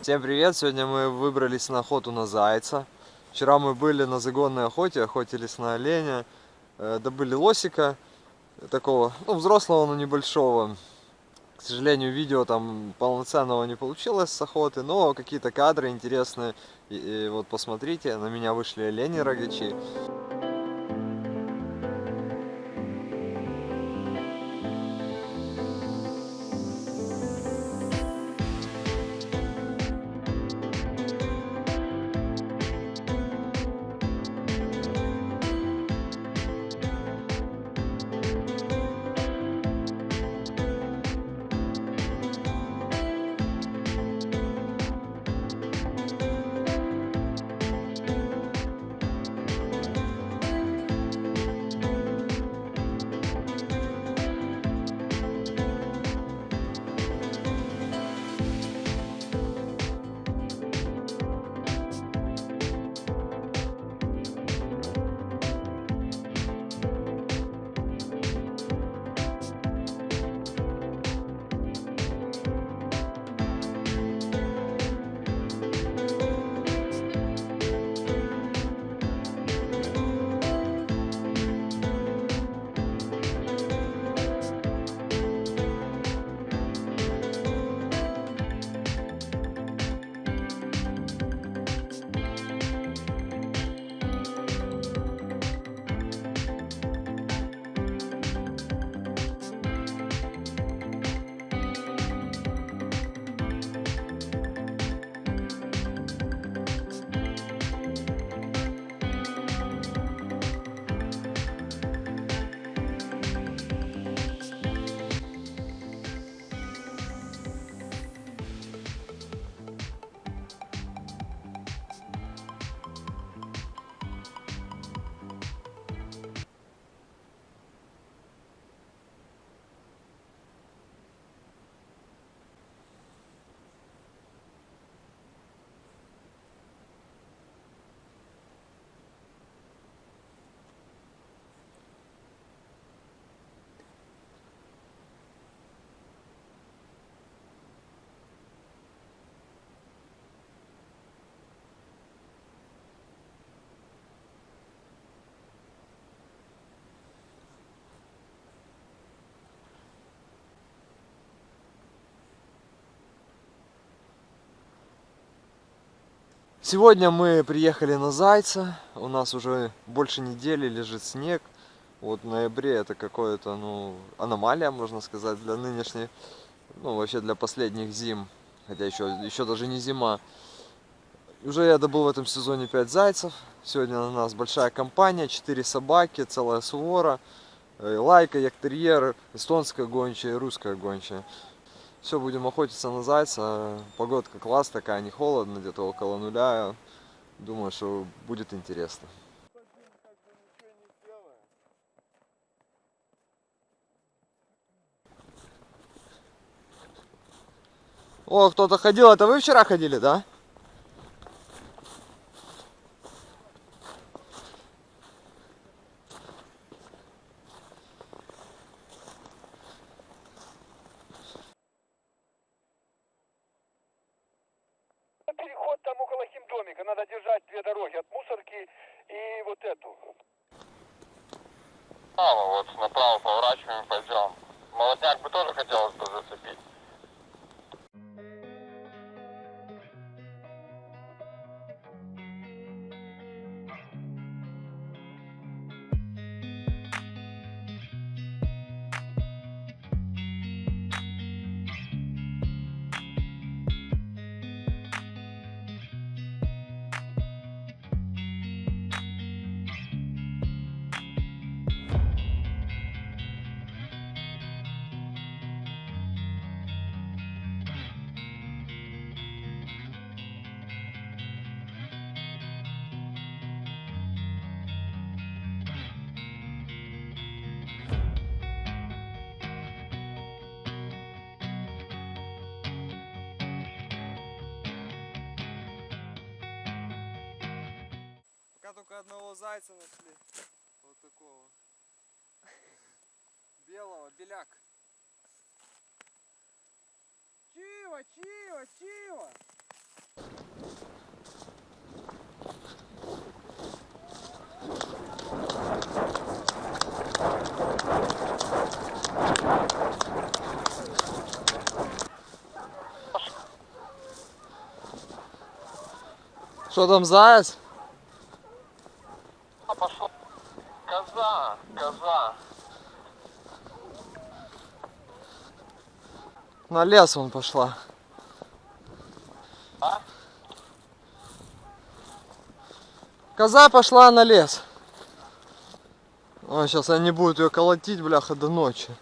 Всем привет! Сегодня мы выбрались на охоту на зайца. Вчера мы были на загонной охоте, охотились на оленя, э, добыли лосика такого, ну, взрослого, но небольшого. К сожалению, видео там полноценного не получилось с охоты, но какие-то кадры интересные. И, и вот посмотрите, на меня вышли олени Сегодня мы приехали на Зайца. У нас уже больше недели лежит снег. Вот в ноябре это какое-то, ну, аномалия, можно сказать, для нынешних, ну, вообще для последних зим. Хотя еще, еще даже не зима. Уже я добыл в этом сезоне 5 зайцев. Сегодня у нас большая компания, 4 собаки, целая свора. Э, Лайка, яктерьер, эстонская гончая и русская гончая. Все, будем охотиться на зайца. Погодка класс такая, не холодно, где-то около нуля. Думаю, что будет интересно. О, кто-то ходил. Это вы вчера ходили, да? Переход там около химдомика. Надо держать две дороги. От мусорки и вот эту. Право, вот направо поворачиваем, пойдем. Молодняк бы тоже хотелось бы зацепить. Только одного зайца нашли. Вот такого. Белого, беляк. Чиво, чиво, чиво. Что там, заяц? А пошел. Коза. На лес он пошла. А? Коза пошла на лес. О, сейчас они будут ее колотить, бляха, до ночи.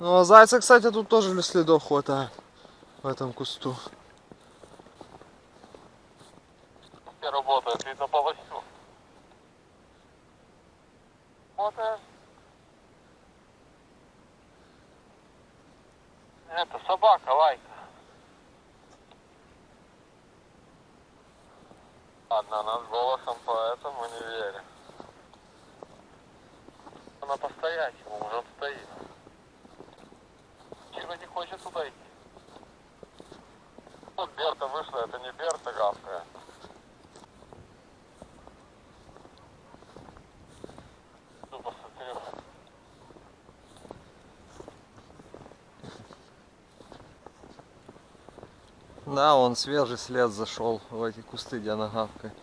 Ну, а зайца, кстати, тут тоже для следов хватает. В этом кусту. Все работает, видно по лосю. Работает. Это собака, лайка. Ладно, она с голосом, поэтому не верю. Она по-стоячему уже стоит. Чего не хочет туда идти? Вот Берта вышла, это не Берта гавкая. Тупо смотрю. Да, он свежий след зашел в эти кусты, где она гавкает.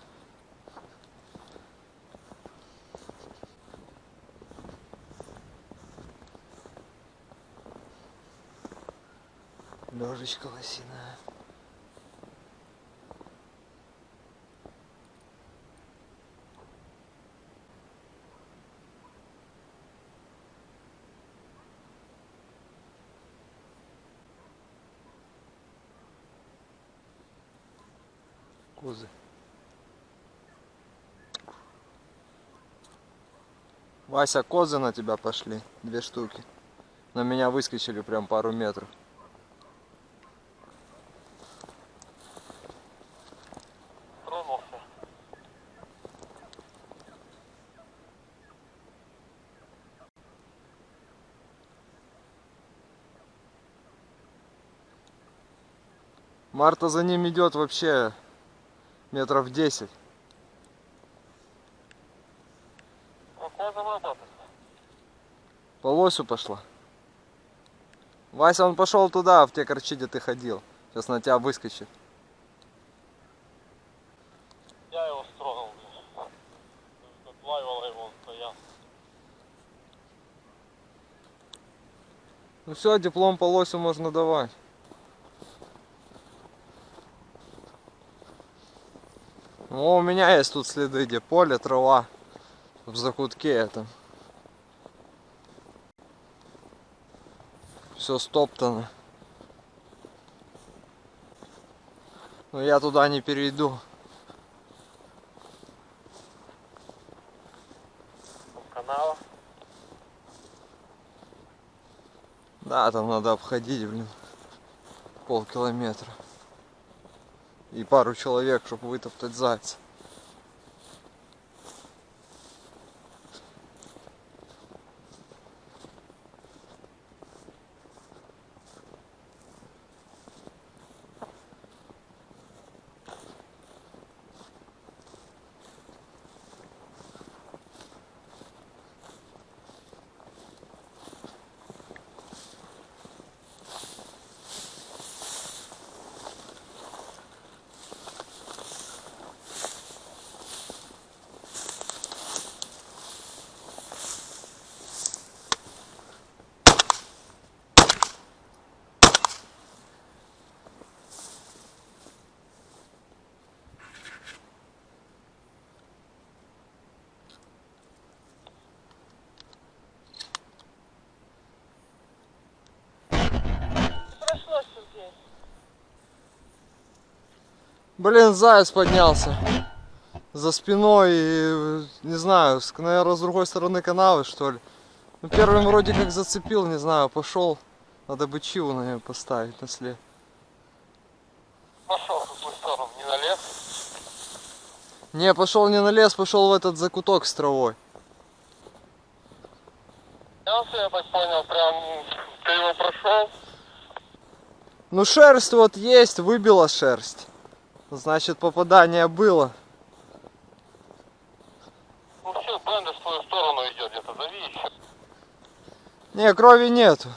Лежечка лосиная. Козы. Вася, козы на тебя пошли. Две штуки. На меня выскочили прям пару метров. Тронулся. Марта за ним идет вообще метров 10. Ну, коза работает. По лосю пошла. Вася, он пошел туда, в те корчи, где ты ходил. Сейчас на тебя выскочит. Я его стронул, блин. Отлаивала его, он стоял. Ну все, диплом по лосю можно давать. О, у меня есть тут следы, где поле, трава. В закутке этом. Все стоптано. Но я туда не перейду. Там канал. Да, там надо обходить, блин, полкилометра. И пару человек, чтобы вытоптать зайца. Блин, заяц поднялся. За спиной, и, не знаю, наверное, с другой стороны канавы, что ли. Ну, первым вроде как зацепил, не знаю, пошел. Надо бы чиву на него поставить на след. Пошел, какой. Не, пошел не на лес, пошел в этот закуток с травой. Я так понял, прям ты его прошел. Ну шерсть вот есть, выбила шерсть. Значит попадание было. Ну все, Бендер в твою сторону идет, где-то зови еще. Не, крови нету.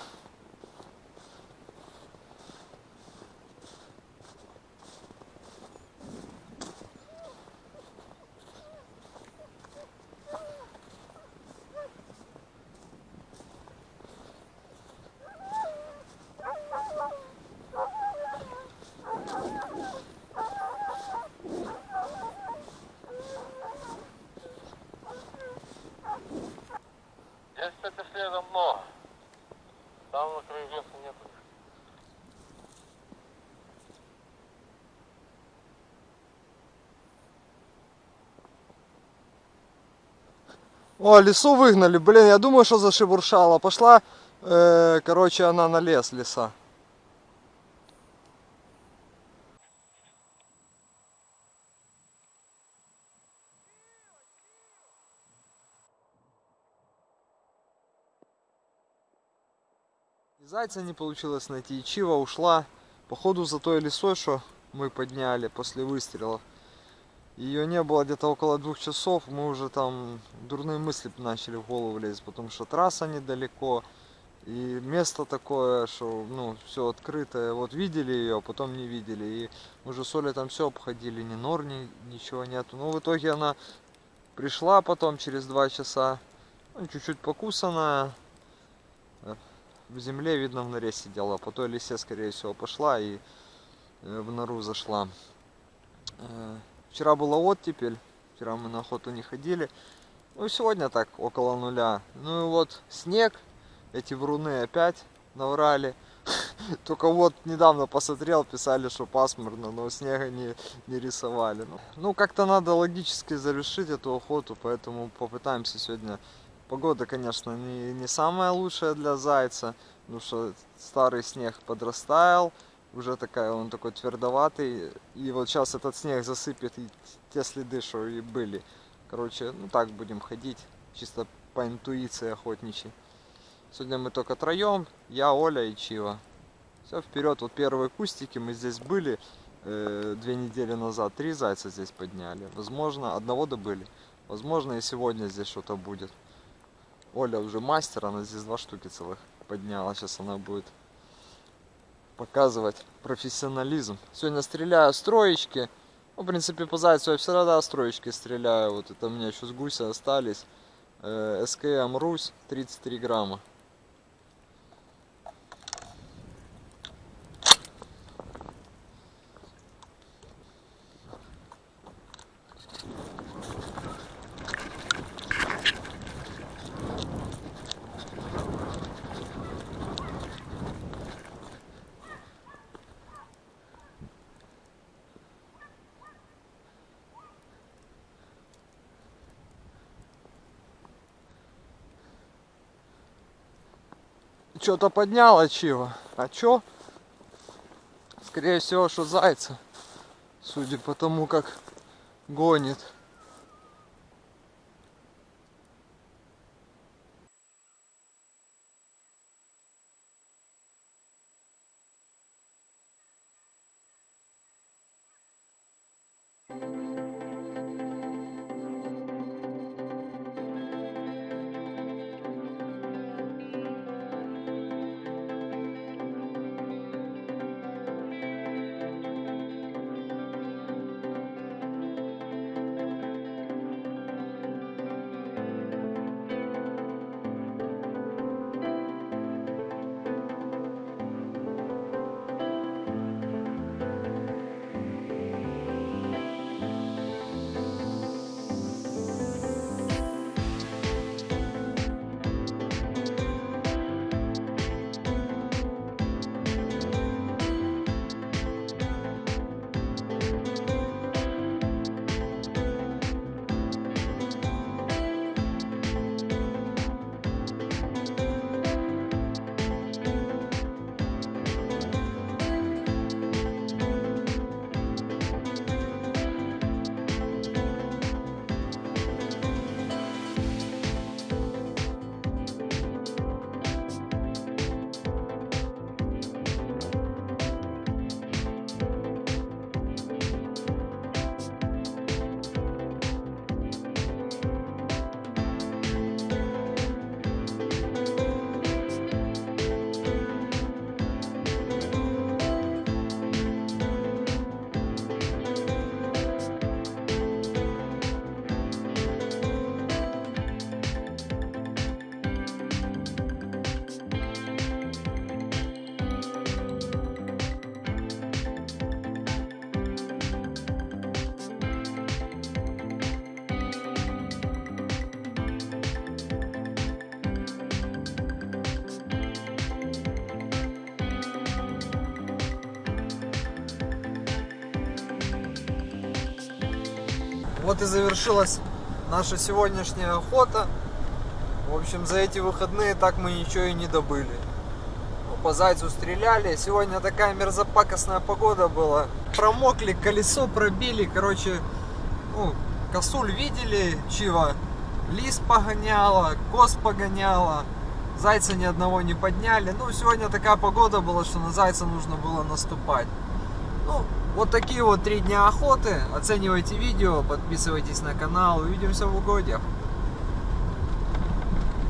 Здесь, кстати, следом много. Там на краю леса нету. О, лесу выгнали, блин, я думаю, что зашебуршала. Пошла, э, короче, она на лес, леса. И зайца не получилось найти, и Чива ушла, походу, за той лесой, что мы подняли после выстрелов. Ее не было где-то около двух часов, мы уже там дурные мысли начали в голову лезть, потому что трасса недалеко, и место такое, что ну все открытое. Вот видели ее, а потом не видели. И мы уже с там все обходили, ни нор, ни, ничего нету. Ну в итоге она пришла потом через два часа, ну, чуть-чуть покусанная. э, В земле, видно, в норе сидела. По той лисе, скорее всего, пошла и э, в нору зашла. Вчера была оттепель, вчера мы на охоту не ходили. Ну, сегодня так, около нуля. Ну и вот снег, эти вруны опять наврали. Только вот недавно посмотрел, писали, что пасмурно, но снега не, не рисовали. Ну, Ну, как-то надо логически завершить эту охоту, поэтому попытаемся сегодня. Погода, конечно, не, не самая лучшая для зайца, потому что старый снег подрастаял, уже такая, он такой твердоватый. И вот сейчас этот снег засыпет и те следы, что и были. Короче, ну так будем ходить, чисто по интуиции охотничьей. Сегодня мы только троем, я, Оля и Чива. Все, вперед, вот первые кустики, мы здесь были э, две недели назад, три зайца здесь подняли. Возможно, одного добыли. Возможно, и сегодня здесь что-то будет. Оля уже мастер, она здесь два штуки целых подняла. Сейчас она будет показывать профессионализм. Сегодня стреляю с троечки. Ну, в принципе, по зайцу я всегда с троечки стреляю. Вот это у меня еще с гуся остались. Э, СКМ Русь 33 грамма. Что-то подняло чего. А чё? Скорее всего, что зайца. Судя по тому, как гонит. Вот и завершилась наша сегодняшняя охота. В общем, за эти выходные так мы ничего и не добыли. Ну, По зайцу стреляли. Сегодня такая мерзопакостная погода была. Промокли, колесо пробили. Короче, ну, косуль видели, чего? Лис погоняла, коз погоняла. Зайца ни одного не подняли. Ну, сегодня такая погода была, что на зайца нужно было наступать. Ну, вот такие вот три дня охоты. Оценивайте видео, подписывайтесь на канал. Увидимся в угодьях.